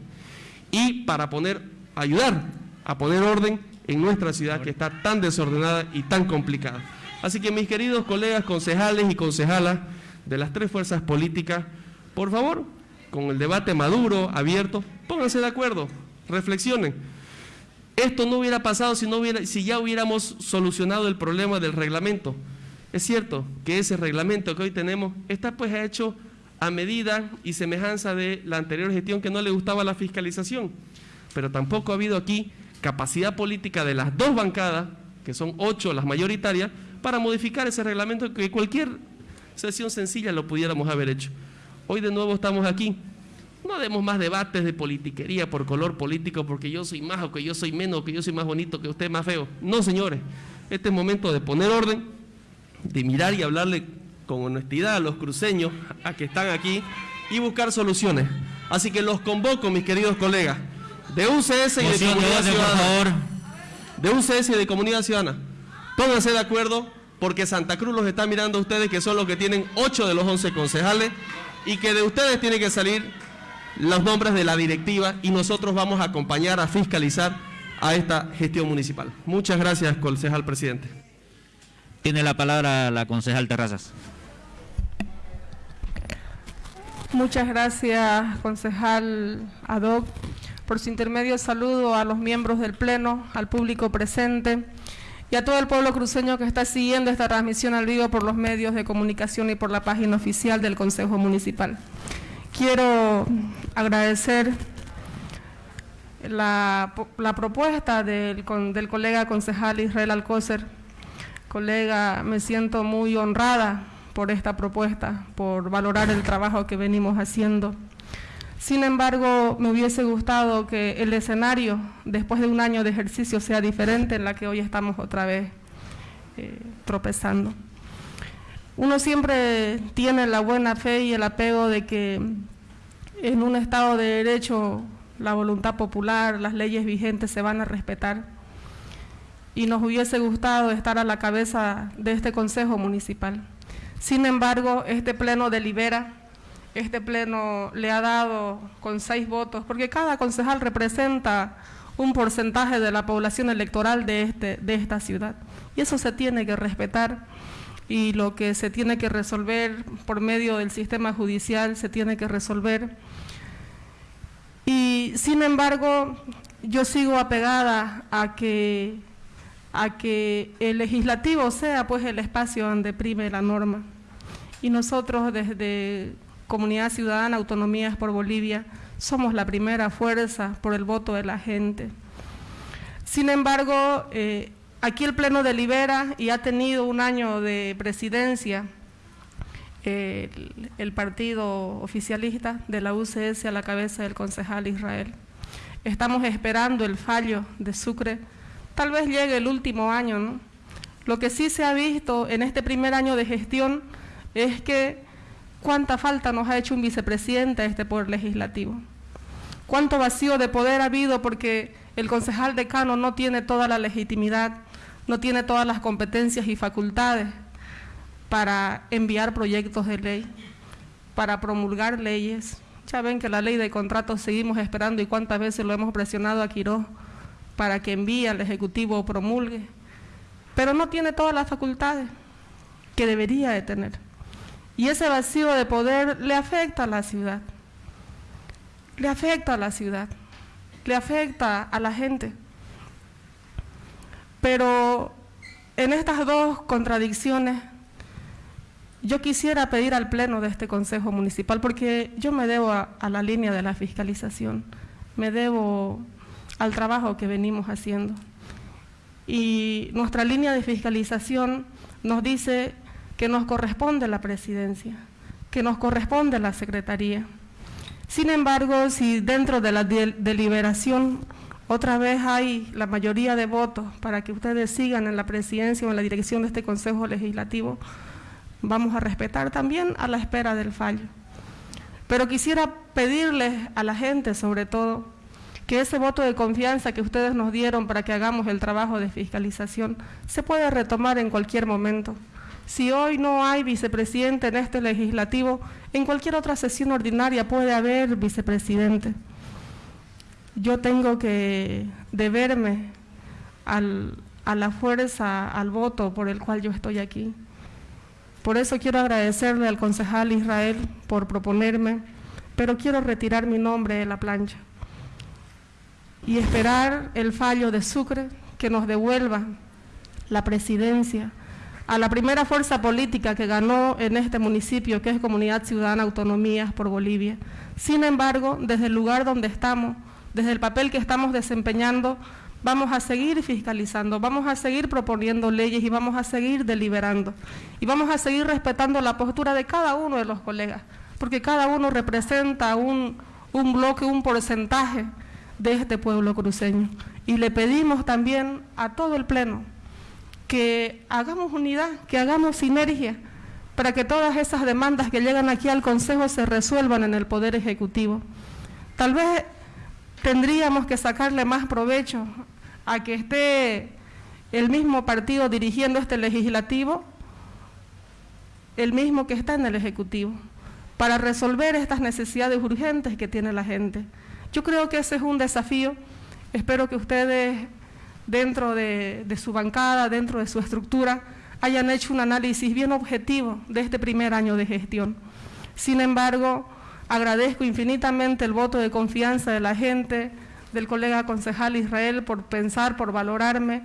y para poner ayudar a poner orden en nuestra ciudad que está tan desordenada y tan complicada. Así que mis queridos colegas concejales y concejalas de las tres fuerzas políticas, por favor, con el debate maduro, abierto, pónganse de acuerdo, reflexionen. Esto no hubiera pasado si, no hubiera, si ya hubiéramos solucionado el problema del reglamento. Es cierto que ese reglamento que hoy tenemos está pues hecho a medida y semejanza de la anterior gestión que no le gustaba la fiscalización pero tampoco ha habido aquí capacidad política de las dos bancadas, que son ocho las mayoritarias, para modificar ese reglamento que cualquier sesión sencilla lo pudiéramos haber hecho. Hoy de nuevo estamos aquí. No demos más debates de politiquería por color político, porque yo soy más o que yo soy menos, o que yo soy más bonito, que usted más feo. No, señores. Este es momento de poner orden, de mirar y hablarle con honestidad a los cruceños, a que están aquí, y buscar soluciones. Así que los convoco, mis queridos colegas, de UCS y de Comunidad Ciudadana. De UCS y de Comunidad Ciudadana. Pónganse de acuerdo, porque Santa Cruz los está mirando a ustedes, que son los que tienen ocho de los once concejales, y que de ustedes tiene que salir los nombres de la directiva, y nosotros vamos a acompañar a fiscalizar a esta gestión municipal. Muchas gracias, concejal presidente. Tiene la palabra la concejal Terrazas. Muchas gracias, concejal Adoc. Por su intermedio saludo a los miembros del Pleno, al público presente y a todo el pueblo cruceño que está siguiendo esta transmisión al vivo por los medios de comunicación y por la página oficial del Consejo Municipal. Quiero agradecer la, propuesta del, del colega concejal Israel Alcócer. Colega, me siento muy honrada por esta propuesta, por valorar el trabajo que venimos haciendo. Sin embargo, me hubiese gustado que el escenario, después de un año de ejercicio, sea diferente en la que hoy estamos otra vez eh, tropezando. Uno siempre tiene la buena fe y el apego de que en un Estado de Derecho la voluntad popular, las leyes vigentes se van a respetar. Y nos hubiese gustado estar a la cabeza de este Consejo Municipal. Sin embargo, este pleno delibera, este pleno le ha dado con seis votos, porque cada concejal representa un porcentaje de la población electoral de, este, de esta ciudad. Y eso se tiene que respetar y lo que se tiene que resolver por medio del sistema judicial se tiene que resolver. Y sin embargo, yo sigo apegada a que a que el legislativo sea pues el espacio donde prime la norma. Y nosotros desde Comunidad Ciudadana Autonomías por Bolivia somos la primera fuerza por el voto de la gente. Sin embargo, eh, aquí el Pleno delibera y ha tenido un año de presidencia el partido oficialista de la UCS a la cabeza del concejal Israel. Estamos esperando el fallo de Sucre tal vez llegue el último año, ¿no? Lo que sí se ha visto en este primer año de gestión es que cuánta falta nos ha hecho un vicepresidente a este poder legislativo. Cuánto vacío de poder ha habido porque el concejal decano no tiene toda la legitimidad, no tiene todas las competencias y facultades para enviar proyectos de ley, para promulgar leyes. Ya ven que la ley de contratos seguimos esperando y cuántas veces lo hemos presionado a Quiroz para que envíe al Ejecutivo o promulgue, pero no tiene todas las facultades que debería de tener. Y ese vacío de poder le afecta a la ciudad, le afecta a la ciudad, le afecta a la gente. Pero en estas dos contradicciones, yo quisiera pedir al Pleno de este Consejo Municipal, porque yo me debo a, la línea de la fiscalización, me debo al trabajo que venimos haciendo. Y nuestra línea de fiscalización nos dice que nos corresponde la presidencia, que nos corresponde la secretaría. Sin embargo, si dentro de la deliberación otra vez hay la mayoría de votos para que ustedes sigan en la presidencia o en la dirección de este Consejo Legislativo, vamos a respetar también a la espera del fallo. Pero quisiera pedirles a la gente, sobre todo, que ese voto de confianza que ustedes nos dieron para que hagamos el trabajo de fiscalización se puede retomar en cualquier momento. Si hoy no hay vicepresidente en este legislativo, en cualquier otra sesión ordinaria puede haber vicepresidente. Yo tengo que deberme a la fuerza, al voto por el cual yo estoy aquí. Por eso quiero agradecerle al concejal Israel por proponerme, pero quiero retirar mi nombre de la plancha y esperar el fallo de Sucre que nos devuelva la presidencia a la primera fuerza política que ganó en este municipio, que es Comunidad Ciudadana Autonomías por Bolivia. Sin embargo, desde el lugar donde estamos, desde el papel que estamos desempeñando, vamos a seguir fiscalizando, vamos a seguir proponiendo leyes y vamos a seguir deliberando. Y vamos a seguir respetando la postura de cada uno de los colegas, porque cada uno representa un, un bloque, un porcentaje de este pueblo cruceño. Y le pedimos también a todo el Pleno que hagamos unidad, que hagamos sinergia para que todas esas demandas que llegan aquí al Consejo se resuelvan en el Poder Ejecutivo. Tal vez tendríamos que sacarle más provecho a que esté el mismo partido dirigiendo este legislativo, el mismo que está en el Ejecutivo, para resolver estas necesidades urgentes que tiene la gente. Yo creo que ese es un desafío. Espero que ustedes, dentro de, de su bancada, dentro de su estructura, hayan hecho un análisis bien objetivo de este primer año de gestión. Sin embargo, agradezco infinitamente el voto de confianza de la gente, del colega concejal Israel, por pensar, por valorarme,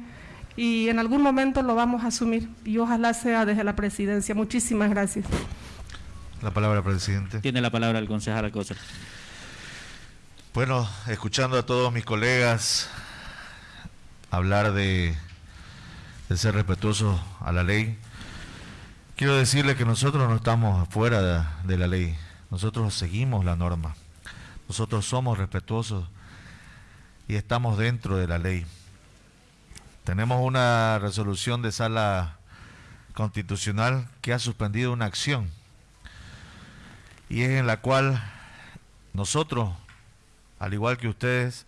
y en algún momento lo vamos a asumir, y ojalá sea desde la presidencia. Muchísimas gracias. La palabra, presidente. Tiene la palabra el concejal Alcócer. Bueno, escuchando a todos mis colegas hablar de ser respetuoso a la ley. Quiero decirle que nosotros no estamos fuera de, de la ley, nosotros seguimos la norma, nosotros somos respetuosos y estamos dentro de la ley. Tenemos una resolución de sala constitucional que ha suspendido una acción y es en la cual nosotros, al igual que ustedes,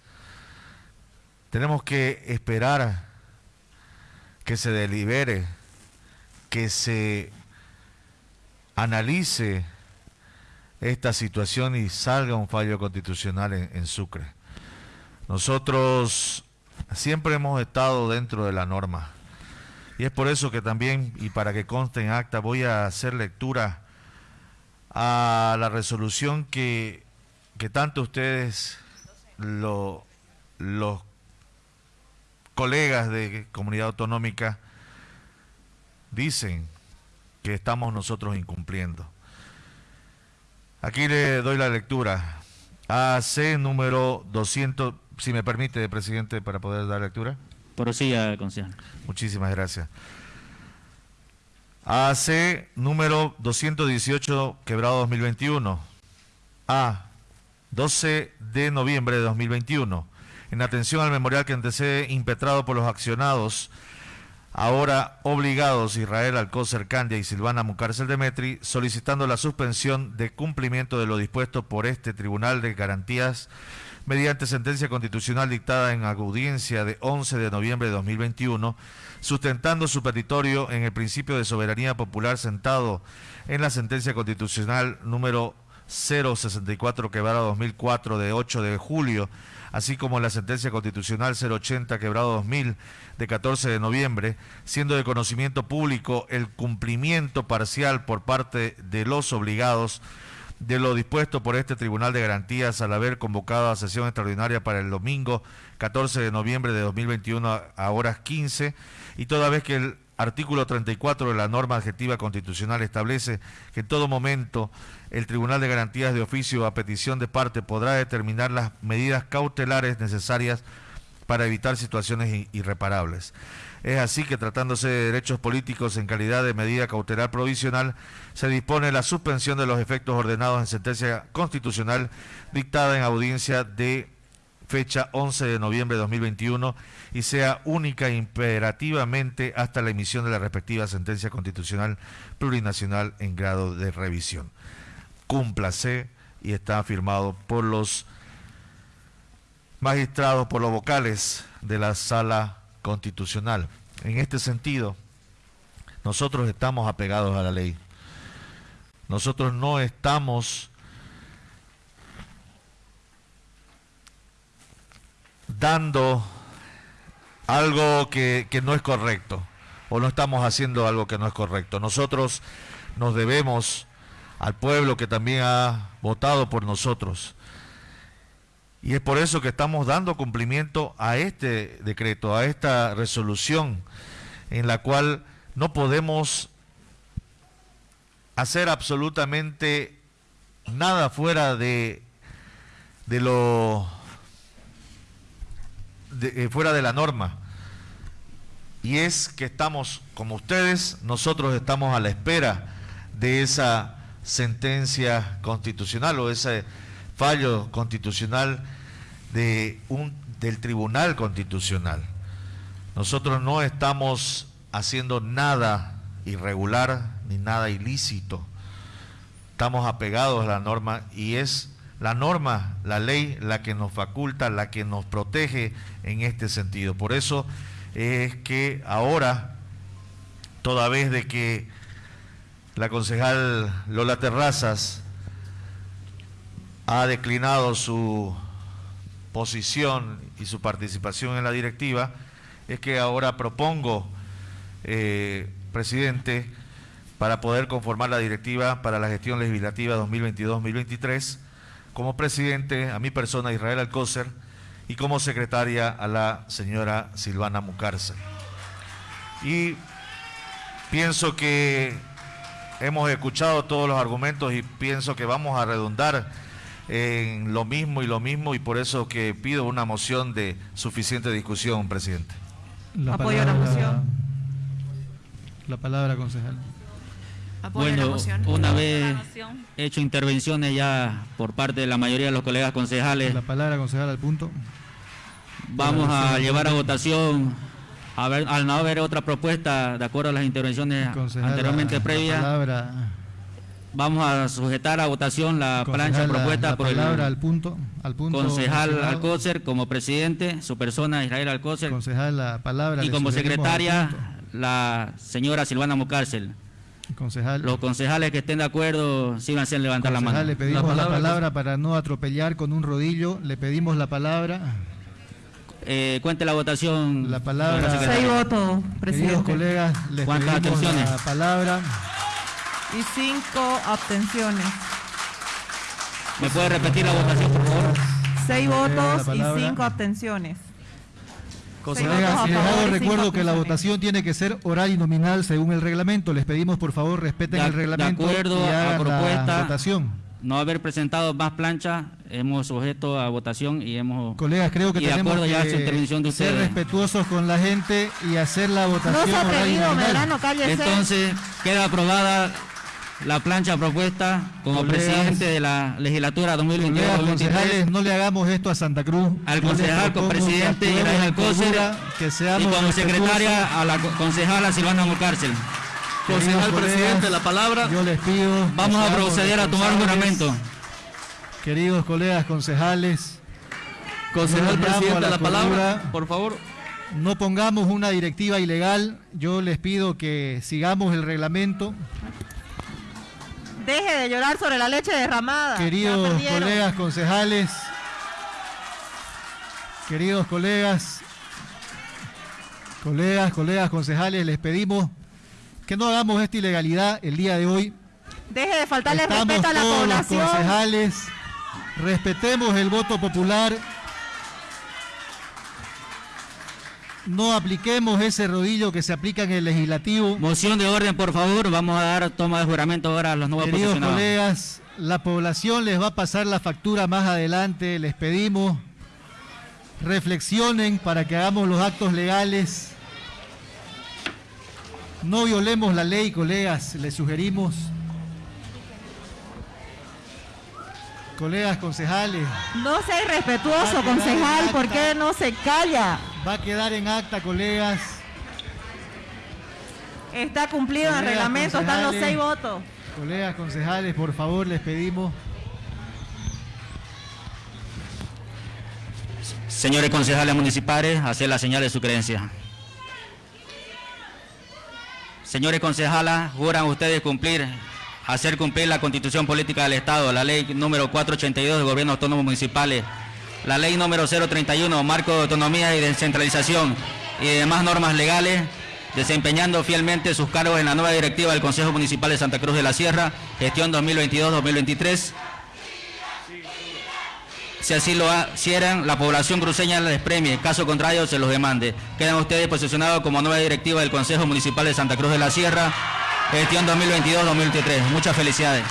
tenemos que esperar que se delibere, que se analice esta situación y salga un fallo constitucional en, Sucre. Nosotros siempre hemos estado dentro de la norma y es por eso que también, y para que conste en acta, voy a hacer lectura a la resolución que, que tanto ustedes, lo, los colegas de comunidad autonómica dicen que estamos nosotros incumpliendo. Aquí le doy la lectura. AC número 200, si me permite, presidente, para poder dar lectura. Prosiga, concejal. Muchísimas gracias. AC número 218, quebrado 2021. A, 12 de noviembre de 2021 en atención al memorial que antecede impetrado por los accionados, ahora obligados Israel Alcócer Candia y Silvana Mucárcel Demetri, solicitando la suspensión de cumplimiento de lo dispuesto por este Tribunal de Garantías mediante sentencia constitucional dictada en audiencia de 11 de noviembre de 2021, sustentando su petitorio en el principio de soberanía popular sentado en la sentencia constitucional número 064 quebrado 2004 de 8 de julio así como la sentencia constitucional 080 quebrado 2000 de 14 de noviembre, siendo de conocimiento público el cumplimiento parcial por parte de los obligados de lo dispuesto por este Tribunal de Garantías al haber convocado a sesión extraordinaria para el domingo 14 de noviembre de 2021 a horas 15 y toda vez que el artículo 34 de la norma adjetiva constitucional establece que en todo momento el Tribunal de Garantías de Oficio a petición de parte podrá determinar las medidas cautelares necesarias para evitar situaciones irreparables. Es así que tratándose de derechos políticos en calidad de medida cautelar provisional, se dispone la suspensión de los efectos ordenados en sentencia constitucional dictada en audiencia de fecha 11 de noviembre de 2021 y sea única imperativamente hasta la emisión de la respectiva sentencia constitucional plurinacional en grado de revisión. Cúmplase y está firmado por los magistrados, por los vocales de la sala constitucional. En este sentido, nosotros estamos apegados a la ley. Nosotros no estamos dando algo que, no es correcto o no estamos haciendo algo que no es correcto. Nosotros nos debemos al pueblo que también ha votado por nosotros. Y es por eso que estamos dando cumplimiento a este decreto, a esta resolución, en la cual no podemos hacer absolutamente nada fuera de, de lo de, eh, fuera de la norma. Y es que estamos, como ustedes, nosotros estamos a la espera de esa sentencia constitucional o ese fallo constitucional de un, del Tribunal Constitucional. Nosotros no estamos haciendo nada irregular ni nada ilícito. Estamos apegados a la norma y es la norma, la ley, la que nos faculta, la que nos protege en este sentido. Por eso es que ahora, toda vez de que la concejal Lola Terrazas ha declinado su posición y su participación en la directiva, es que ahora propongo, eh, presidente, para poder conformar la directiva para la gestión legislativa 2022-2023, como presidente a mi persona Israel Alcócer y como secretaria a la señora Silvana Mucárcel. Y pienso que hemos escuchado todos los argumentos y pienso que vamos a redundar en lo mismo y lo mismo y por eso que pido una moción de suficiente discusión, presidente. La Apoyo la moción. La palabra, concejal. bueno, una vez hecho intervenciones ya por parte de la mayoría de los colegas concejales. La palabra, concejal, al punto. Vamos a llevar a votación, a ver, al no haber otra propuesta, de acuerdo a las intervenciones anteriormente previas. Vamos a sujetar a votación la plancha propuesta por el al punto, al punto concejal Alcócer como presidente, su persona Israel Alcócer. Concejal la palabra. Y como secretaria la señora Silvana Mucárcel. Concejal. Los concejales que estén de acuerdo, síganse a levantar la mano. Le pedimos la palabra, para no atropellar con un rodillo. Le pedimos la palabra. Eh, cuente la votación. La palabra. Seis votos, presidente. Queridos colegas, les pedimos la palabra y cinco abstenciones. ¿Me puede repetir la votación, por favor? Seis votos y cinco abstenciones. Colegas, les recuerdo que la votación tiene que ser oral y nominal según el reglamento. Les pedimos, por favor, respeten el reglamento de acuerdo y a propuesta, la votación. No haber presentado más planchas, hemos sujeto a votación y hemos... Colegas, creo que tenemos que ser respetuosos con la gente y hacer la votación no nominal. Entonces, queda aprobada la plancha propuesta como presidente de la legislatura 2022-2023. No le hagamos esto a Santa Cruz. Al concejal como presidente que y como secretaria a la concejala Silvana Mucárcel. Concejal presidente, la palabra. Yo les pido. Vamos a proceder a tomar juramento. Queridos colegas concejales. Concejal presidente, la, la palabra, por favor. No pongamos una directiva ilegal. Yo les pido que sigamos el reglamento. Deje de llorar sobre la leche derramada. Queridos colegas concejales, queridos colegas, colegas, colegas concejales, les pedimos que no hagamos esta ilegalidad el día de hoy. Deje de faltarle respeto a la población. Los concejales, respetemos el voto popular no apliquemos ese rodillo que se aplica en el legislativo. Moción de orden, por favor. Vamos a dar toma de juramento ahora a los nuevos Queridos colegas, la población les va a pasar la factura más adelante. Les pedimos reflexionen para que hagamos los actos legales. No violemos la ley, colegas, les sugerimos. Colegas concejales. No sea irrespetuoso, concejal, ¿por qué no se calla? Va a quedar en acta, colegas. Está cumplido en el reglamento, están los seis votos. Colegas concejales, por favor, les pedimos. Señores concejales municipales, hacer la señal de su creencia. Señores concejalas, juran ustedes cumplir, hacer cumplir la constitución política del Estado, la ley número 482 de gobiernos autónomos municipales la ley número 031, marco de autonomía y descentralización y demás normas legales, desempeñando fielmente sus cargos en la nueva directiva del Consejo Municipal de Santa Cruz de la Sierra, gestión 2022-2023. Si así lo hicieran, la población cruceña les premie, caso contrario se los demande. Quedan ustedes posicionados como nueva directiva del Consejo Municipal de Santa Cruz de la Sierra, gestión 2022-2023. Muchas felicidades.